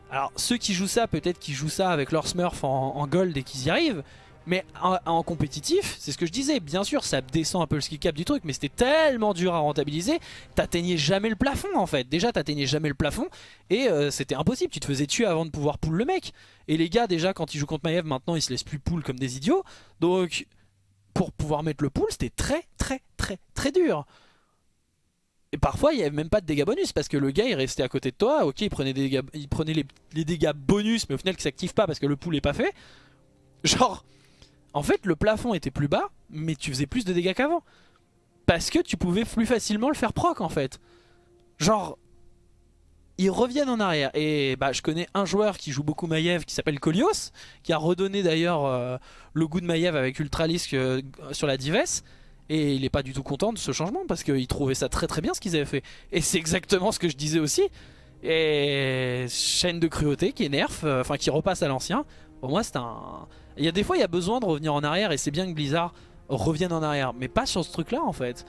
Alors ceux qui jouent ça, peut-être qu'ils jouent ça avec leur Smurf en, en gold et qu'ils y arrivent. Mais en, compétitif, c'est ce que je disais, bien sûr ça descend un peu le skill cap du truc, mais c'était tellement dur à rentabiliser, t'atteignais jamais le plafond en fait. Déjà t'atteignais jamais le plafond et euh, c'était impossible, tu te faisais tuer avant de pouvoir pull le mec. Et les gars déjà quand ils jouent contre Maiev maintenant ils se laissent plus pull comme des idiots, donc pour pouvoir mettre le pull c'était très très très très dur. Et parfois il n'y avait même pas de dégâts bonus parce que le gars il restait à côté de toi, ok il prenait, des il prenait les, dégâts bonus mais au final qui s'active pas parce que le pull est pas fait. Genre en fait, le plafond était plus bas, mais tu faisais plus de dégâts qu'avant. Parce que tu pouvais plus facilement le faire proc, en fait. Genre, ils reviennent en arrière. Et bah, je connais un joueur qui joue beaucoup Maiev qui s'appelle Kolios, qui a redonné d'ailleurs euh, le goût de Maiev avec Ultralisk euh, sur la Dives. Et il est pas du tout content de ce changement parce qu'il trouvait ça très très bien ce qu'ils avaient fait. Et c'est exactement ce que je disais aussi. Et chaîne de cruauté qui nerf, euh, enfin qui repasse à l'ancien. Pour moi c'est un... Il y a des fois, il y a besoin de revenir en arrière et c'est bien que Blizzard revienne en arrière. Mais pas sur ce truc-là, en fait.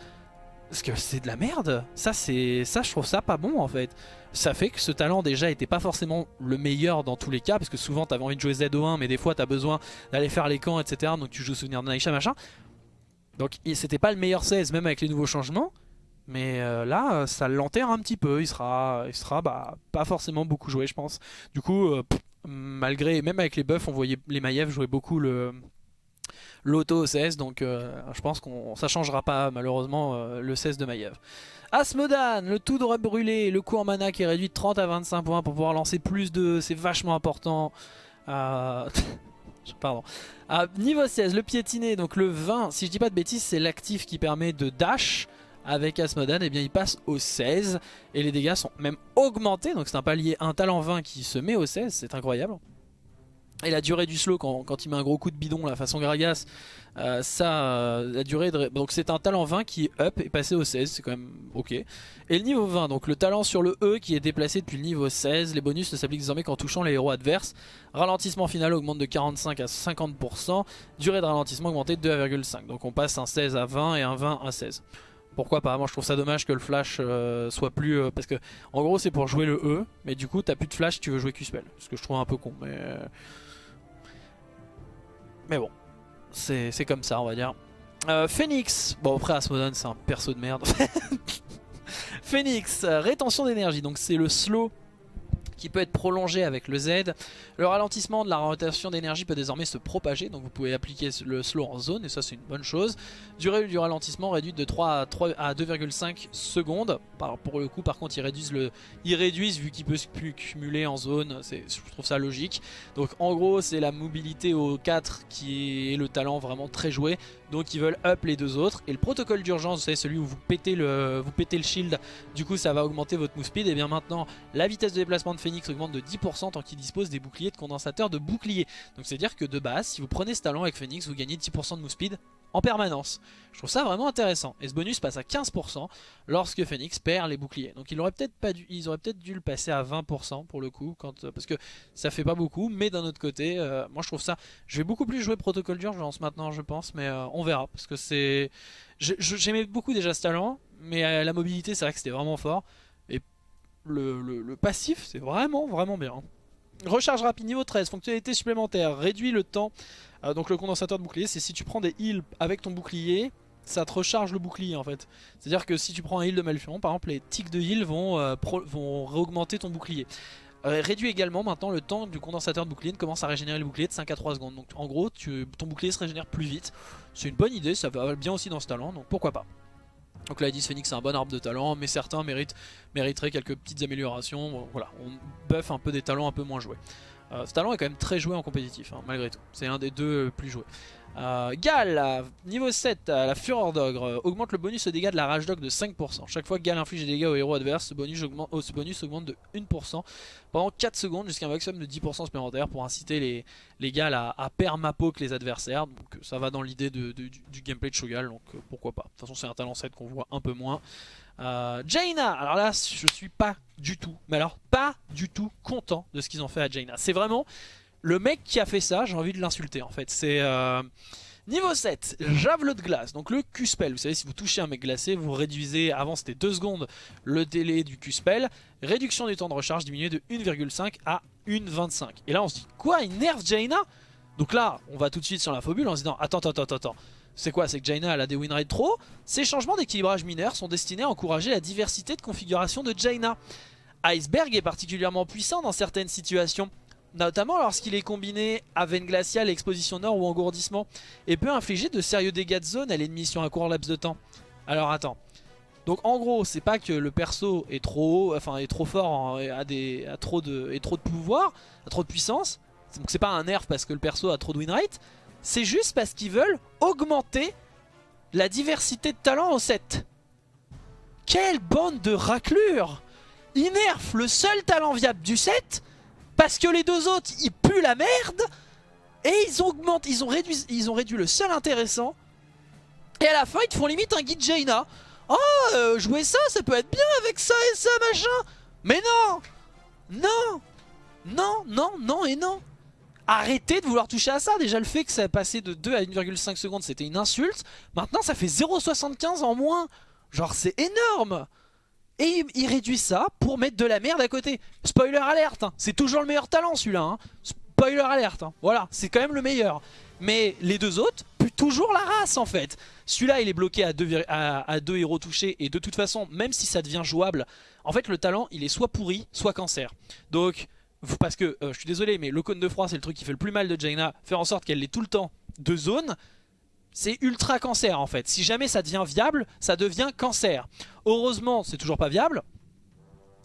Parce que c'est de la merde. Ça, c'est ça, je trouve ça pas bon, en fait. Ça fait que ce talent, déjà, était pas forcément le meilleur dans tous les cas. Parce que souvent, t'avais envie de jouer ZO1, mais des fois, t'as besoin d'aller faire les camps, etc. Donc tu joues Souvenir de Naisha, machin. Donc c'était pas le meilleur 16, même avec les nouveaux changements. Mais euh, là, ça l'enterre un petit peu. Il sera, il sera bah, pas forcément beaucoup joué, je pense. Du coup, euh, malgré, même avec les buffs, on voyait les Maiev jouer beaucoup le l'auto 16 donc euh, je pense qu'on ça changera pas malheureusement euh, le 16 de Maiev. Asmodan, le tout de brûlé, le coût en mana qui est réduit de 30 à 25 points pour pouvoir lancer plus de... c'est vachement important. Pardon. Niveau 16, le piétiné, donc le 20, si je dis pas de bêtises, c'est l'actif qui permet de dash avec Asmodan, eh bien il passe au 16 et les dégâts sont même augmentés. Donc c'est un palier, un talent 20 qui se met au 16, c'est incroyable. Et la durée du slow quand, il met un gros coup de bidon la façon Gragas euh, ça euh, la durée de... donc c'est un talent 20 qui up et passé au 16 c'est quand même ok. Et le niveau 20 donc le talent sur le E qui est déplacé depuis le niveau 16 les bonus ne s'appliquent désormais qu'en touchant les héros adverses. Ralentissement final augmente de 45 à 50% durée de ralentissement augmentée de 2,5 donc on passe un 16 à 20 et un 20 à 16 pourquoi Moi je trouve ça dommage que le flash euh, soit plus... Euh, parce que en gros c'est pour jouer le E, mais du coup t'as plus de flash tu veux jouer Q-Spell. Ce que je trouve un peu con, mais... Euh, mais bon, c'est comme ça on va dire. Phoenix, bon après Asmodon c'est un perso de merde. Phoenix, rétention d'énergie, donc c'est le slow qui peut être prolongé avec le Z. Le ralentissement de la rotation d'énergie peut désormais se propager, donc vous pouvez appliquer le slow en zone, et ça c'est une bonne chose. Durée du ralentissement réduite de 3 à, 2,5 secondes. pour le coup, par contre, ils réduisent, le, ils réduisent vu qu'il peut se cumuler en zone, je trouve ça logique. Donc en gros, c'est la mobilité au 4 qui est le talent vraiment très joué, donc ils veulent up les deux autres. Et le protocole d'urgence, c'est celui où vous pétez, le, vous le shield, du coup ça va augmenter votre move speed, et bien maintenant, la vitesse de déplacement de Phoenix augmente de 10% tant qu'il dispose des boucliers de condensateur de bouclier. Donc c'est à dire que de base, si vous prenez ce talent avec Phoenix, vous gagnez 10% de move speed en permanence. Je trouve ça vraiment intéressant. Et ce bonus passe à 15% lorsque Phoenix perd les boucliers. Donc ils auraient peut-être pas dû, ils auraient peut-être dû le passer à 20% pour le coup, euh, parce que ça fait pas beaucoup. Mais d'un autre côté, euh, moi je trouve ça. Je vais beaucoup plus jouer protocole d'urgence maintenant, je pense, mais euh, on verra parce que c'est. J'aimais beaucoup déjà ce talent, mais la mobilité, c'est vrai que c'était vraiment fort le, passif, c'est vraiment, vraiment bien. Recharge rapide niveau 13, fonctionnalité supplémentaire, réduit le temps. Euh, donc le condensateur de bouclier, c'est si tu prends des heals avec ton bouclier, ça te recharge le bouclier en fait. C'est à dire que si tu prends un heal de Malfion, par exemple les tics de heal vont, euh, réaugmenter ton bouclier. Euh, réduit également maintenant le temps du condensateur de bouclier, commence à régénérer le bouclier de 5 à 3 secondes. Donc en gros ton bouclier se régénère plus vite. C'est une bonne idée, ça va bien aussi dans ce talent, donc pourquoi pas. Donc là, Phoenix c'est un bon arbre de talent, mais certains méritent, mériteraient quelques petites améliorations. Voilà, on buff un peu des talents un peu moins joués. Euh, ce talent est quand même très joué en compétitif, hein, malgré tout. C'est un des deux plus joués. Euh, Gal, niveau 7, la Fureur d'Ogre, euh, augmente le bonus de dégâts de la Rage Dog de 5%. Chaque fois que Gal inflige des dégâts au héros adverse, ce bonus augmente, oh, ce bonus augmente de 1% pendant 4 secondes jusqu'à un maximum de 10% supplémentaire pour inciter les, les Gal à, à permapoke les adversaires. Donc ça va dans l'idée du, gameplay de Shogal, donc pourquoi pas. De toute façon c'est un talent 7 qu'on voit un peu moins. Euh, Jaina, alors là je suis pas du tout, mais alors pas du tout content de ce qu'ils ont fait à Jaina. C'est vraiment le mec qui a fait ça, j'ai envie de l'insulter en fait. C'est euh, niveau 7, javelot de glace. Donc le Q-spell, vous savez si vous touchez un mec glacé, vous réduisez, avant c'était 2 secondes le délai du Q-spell. Réduction du temps de recharge diminué de 1,5 à 1,25. Et là on se dit, quoi il nerf Jaina? Donc là, on va tout de suite sur la phobule en se disant, attends, attends, attends, attends. C'est quoi? C'est que Jaina elle a des win rates trop Ces changements d'équilibrage mineur sont destinés à encourager la diversité de configuration de Jaina. Iceberg est particulièrement puissant dans certaines situations, notamment lorsqu'il est combiné à veine glaciale, exposition nord ou engourdissement, et peut infliger de sérieux dégâts de zone à l'ennemi sur un court laps de temps. Alors attends. Donc en gros, c'est pas que le perso est trop haut, enfin est trop fort, a, des, a trop de, pouvoir, a trop de puissance. Donc c'est pas un nerf parce que le perso a trop de win rate. C'est juste parce qu'ils veulent augmenter la diversité de talents au 7. Quelle bande de raclures Ils nerfent le seul talent viable du 7 parce que les deux autres ils puent la merde et ils augmentent, ils ont réduit, ils ont réduit le seul intéressant et à la fin ils te font limite un guide Jaina. Oh, jouer ça, ça peut être bien avec ça et ça machin. Mais non Non Non, non, non et non Arrêtez de vouloir toucher à ça. Déjà, le fait que ça a passé de 2 à 1,5 secondes, c'était une insulte. Maintenant, ça fait 0,75 en moins. Genre, c'est énorme. Et il réduit ça pour mettre de la merde à côté. Spoiler alerte, hein. c'est toujours le meilleur talent celui-là. Hein. Spoiler alerte, hein. voilà, c'est quand même le meilleur. Mais les deux autres toujours la race en fait. Celui-là il est bloqué à deux, héros touchés et de toute façon, même si ça devient jouable, en fait le talent il est soit pourri, soit cancer. Donc parce que, euh, je suis désolé, mais le cône de froid c'est le truc qui fait le plus mal de Jaina, faire en sorte qu'elle ait tout le temps de zone, c'est ultra cancer en fait. Si jamais ça devient viable, ça devient cancer. Heureusement, c'est toujours pas viable.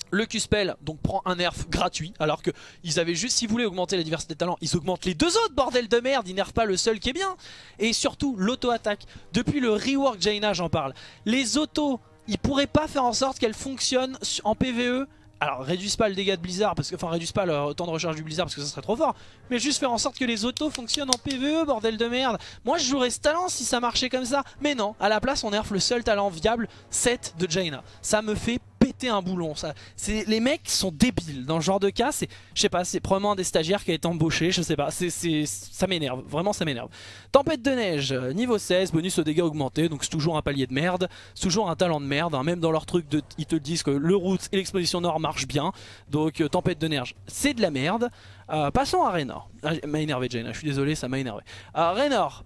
Le Q-Spell donc prend un nerf gratuit alors que ils avaient juste, si vous voulez augmenter la diversité de talents, ils augmentent les deux autres, bordel de merde, ils nerfent pas le seul qui est bien. Et surtout l'auto-attaque, depuis le rework Jaina j'en parle, les autos, ils pourraient pas faire en sorte qu'elles fonctionnent en PvE alors réduisent pas le dégât de Blizzard, parce que, enfin réduisent pas le temps de recharge du Blizzard parce que ça serait trop fort, mais juste faire en sorte que les autos fonctionnent en PvE, bordel de merde. Moi je jouerais ce talent si ça marchait comme ça, mais non, à la place on nerf le seul talent viable, 7 de Jaina. Ça me fait péter un boulon. Ça, les mecs sont débiles. Dans ce genre de cas, c'est, je sais pas, c'est probablement un des stagiaires qui a été embauché, je sais pas. C'est, ça m'énerve, vraiment ça m'énerve. Tempête de neige, niveau 16, bonus aux dégâts augmentés, donc c'est toujours un palier de merde, c'est toujours un talent de merde. Hein. même dans leur truc, de, ils te disent que le route et l'exposition nord marchent bien. Donc euh, tempête de neige, c'est de la merde. Euh, passons à Raynor. Ah, m'a énervé Jane, je suis désolé, ça m'a énervé. Euh, Raynor,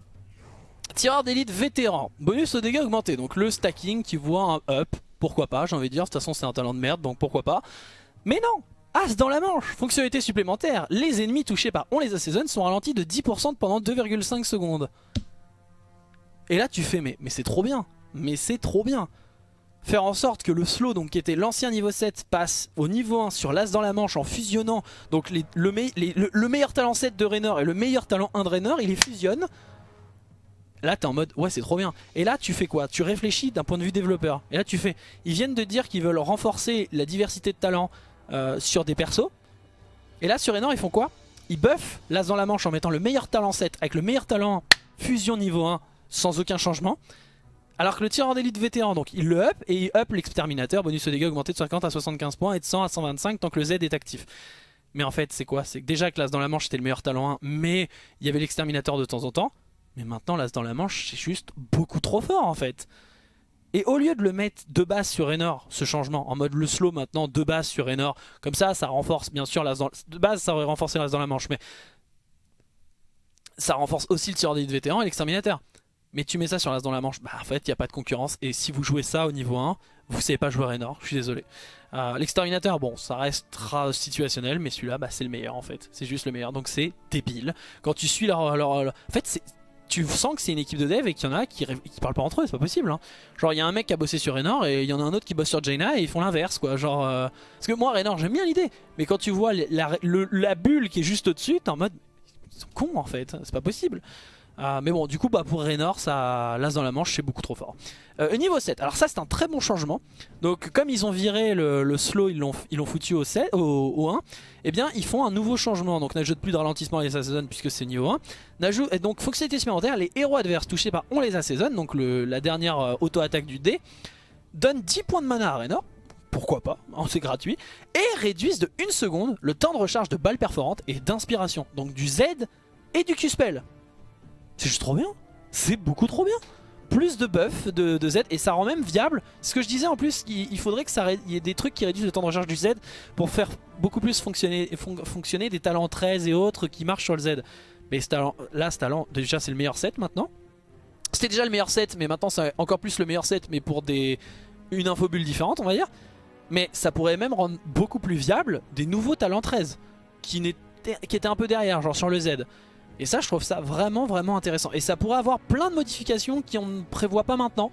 tireur d'élite vétéran, bonus aux dégâts augmentés, donc le stacking qui voit un up pourquoi pas, j'ai envie de dire, de toute façon c'est un talent de merde, donc pourquoi pas. Mais non As dans la manche, fonctionnalité supplémentaire, les ennemis touchés par On les assaisonne sont ralentis de 10% pendant 2,5 secondes. Et là tu fais mais, c'est trop bien, mais c'est trop bien faire en sorte que le slow, donc qui était l'ancien niveau 7, passe au niveau 1 sur l'as dans la manche en fusionnant donc le, le, meilleur talent 7 de Raynor et le meilleur talent 1 de Raynor, il les fusionne. Là t'es en mode ouais c'est trop bien. Et là tu fais quoi? Tu réfléchis d'un point de vue développeur. Et là tu fais, ils viennent de dire qu'ils veulent renforcer la diversité de talents euh, sur des persos. Et là sur Raynor ils font quoi? Ils buffent l'as dans la manche en mettant le meilleur talent 7 avec le meilleur talent fusion niveau 1 sans aucun changement. Alors que le tireur d'élite vétéran, donc il le up et il up l'exterminateur, bonus de dégâts augmenté de 50 à 75 points et de 100 à 125 tant que le Z est actif. Mais en fait c'est quoi? C'est déjà que l'as dans la manche c'était le meilleur talent 1 mais il y avait l'exterminateur de temps en temps. Mais maintenant l'as dans la manche c'est juste beaucoup trop fort en fait. Et au lieu de le mettre de base sur Enor, ce changement, en mode le slow maintenant de base sur Enor, comme ça ça renforce bien sûr l'as dans... De base ça aurait renforcé l'as dans la manche mais ça renforce aussi le tireur d'élite vétéran et l'exterminateur mais tu mets ça sur l'as dans la manche, bah en fait il n'y a pas de concurrence et si vous jouez ça au niveau 1, vous savez pas jouer Raynor, je suis désolé. Euh, l'exterminateur, bon ça restera situationnel mais celui-là bah, c'est le meilleur en fait, c'est juste le meilleur donc c'est débile. Quand tu suis leur... En fait tu sens que c'est une équipe de dev et qu'il y en a qui, qui parlent pas entre eux, c'est pas possible. Hein. Genre il y a un mec qui a bossé sur Raynor et il y en a un autre qui bosse sur Jaina et ils font l'inverse quoi. Genre, euh, Parce que moi Raynor j'aime bien l'idée, mais quand tu vois la, la bulle qui est juste au-dessus, t'es en mode... Ils sont cons en fait, c'est pas possible. Euh, mais bon, du coup, bah, pour Raynor, ça l'as dans la manche, c'est beaucoup trop fort. Euh, niveau 7, alors ça c'est un très bon changement. Donc comme ils ont viré le, slow, ils l'ont foutu au, 7, au, 1, eh bien ils font un nouveau changement. Donc n'ajoute plus de ralentissement les assaisonne puisque c'est niveau 1. N'ajoute et donc fonctionnalité supplémentaire, les héros adverses touchés par on les assaisonne, donc la dernière euh, auto-attaque du dé, donne 10 points de mana à Raynor. Pourquoi pas, hein, c'est gratuit. Et réduisent de 1 seconde le temps de recharge de balles perforantes et d'inspiration. Donc du Z et du Q-Spell. C'est juste trop bien. C'est beaucoup trop bien. Plus de buff de, Z et ça rend même viable. Ce que je disais en plus, il, faudrait que ça y ait des trucs qui réduisent le temps de recharge du Z pour faire beaucoup plus fonctionner, des talents 13 et autres qui marchent sur le Z. Mais là, ce talent, déjà c'est le meilleur set maintenant. C'était déjà le meilleur set, mais maintenant c'est encore plus le meilleur set, mais pour des une infobulle différente, on va dire. Mais ça pourrait même rendre beaucoup plus viable des nouveaux talents 13 qui, qui étaient un peu derrière, genre sur le Z. Et ça je trouve ça vraiment vraiment intéressant. Et ça pourrait avoir plein de modifications qu'on ne prévoit pas maintenant.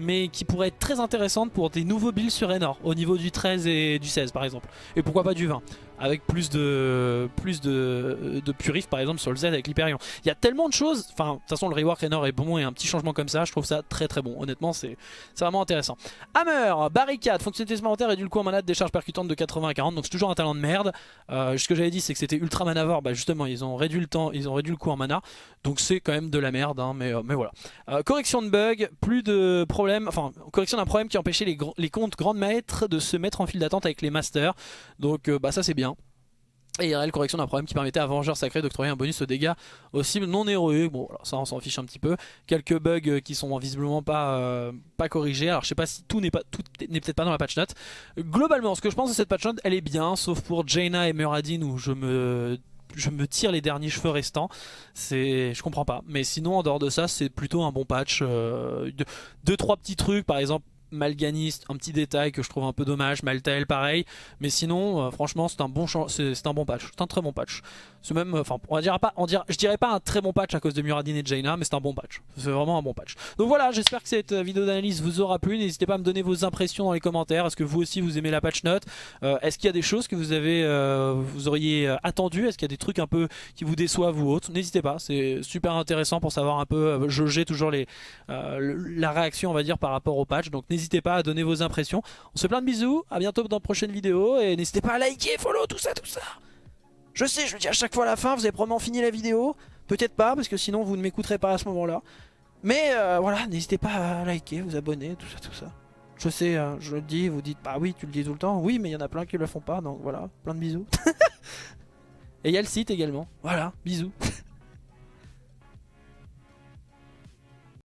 Mais qui pourraient être très intéressantes pour des nouveaux builds sur Enor. Au niveau du 13 et du 16 par exemple. Et pourquoi pas du 20 avec plus de plus de, de purif par exemple sur le Z avec l'Hyperion. Il y a tellement de choses, enfin de toute façon le rework Raynor est bon et un petit changement comme ça, je trouve ça très très bon. Honnêtement c'est vraiment intéressant. Hammer, barricade, fonctionnalité supplémentaire et du coup en mana de décharge percutante de 80 à 40, donc c'est toujours un talent de merde. Euh, ce que j'avais dit c'est que c'était ultra manavore, bah justement ils ont réduit le temps, ils ont réduit le coût en mana, donc c'est quand même de la merde, hein, mais, euh, mais voilà. Euh, correction de bug, plus de problèmes, enfin correction d'un problème qui empêchait les, les comptes grandes maîtres de se mettre en file d'attente avec les masters, donc bah ça c'est bien. Et IRL, correction d'un problème qui permettait à Vengeur Sacré d'octroyer un bonus aux dégâts aux cibles non héroïques. Bon, alors ça on s'en fiche un petit peu. Quelques bugs qui sont visiblement pas, euh, pas corrigés. Alors je sais pas si tout n'est pas tout n'est peut-être pas dans la patch note. Globalement, ce que je pense de cette patch note, elle est bien, sauf pour Jaina et Muradin où je me je me tire les derniers cheveux restants. C'est, je comprends pas. Mais sinon, en dehors de ça, c'est plutôt un bon patch. Euh, deux, trois petits trucs, par exemple Malganiste, un petit détail que je trouve un peu dommage, Maltael pareil, mais sinon euh, franchement c'est un bon patch, c'est un très bon patch. Même enfin on dirait je dirais pas un très bon patch à cause de Muradin et Jaina, mais c'est un bon patch. C'est vraiment un bon patch. Donc voilà, j'espère que cette vidéo d'analyse vous aura plu, n'hésitez pas à me donner vos impressions dans les commentaires. Est-ce que vous aussi vous aimez la patch note? Euh, Est-ce qu'il y a des choses que vous avez euh, auriez attendu Est-ce qu'il y a des trucs un peu qui vous déçoivent ou autres? N'hésitez pas, c'est super intéressant pour savoir un peu jauger toujours la réaction on va dire par rapport au patch. N'hésitez pas à donner vos impressions. On se fait plein de bisous, à bientôt dans de prochaines vidéos et n'hésitez pas à liker, follow, tout ça, tout ça. Je sais, je le dis à chaque fois à la fin, vous avez probablement fini la vidéo. Peut-être pas, parce que sinon vous ne m'écouterez pas à ce moment-là. Mais euh, voilà, n'hésitez pas à liker, vous abonner, tout ça, tout ça. Je sais, hein, je le dis, vous dites, bah oui, tu le dis tout le temps. Oui, mais il y en a plein qui le font pas, donc voilà, plein de bisous. et il y a le site également. Voilà, bisous.